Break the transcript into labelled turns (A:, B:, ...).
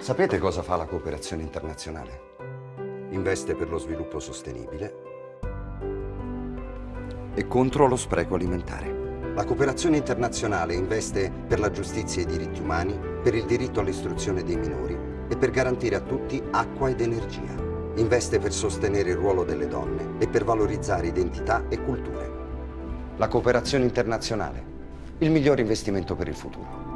A: Sapete cosa fa la cooperazione internazionale? Investe per lo sviluppo sostenibile e contro lo spreco alimentare. La cooperazione internazionale investe per la giustizia e i diritti umani, per il diritto all'istruzione dei minori e per garantire a tutti acqua ed energia. Investe per sostenere il ruolo delle donne e per valorizzare identità e culture. La cooperazione internazionale, il miglior investimento per il futuro.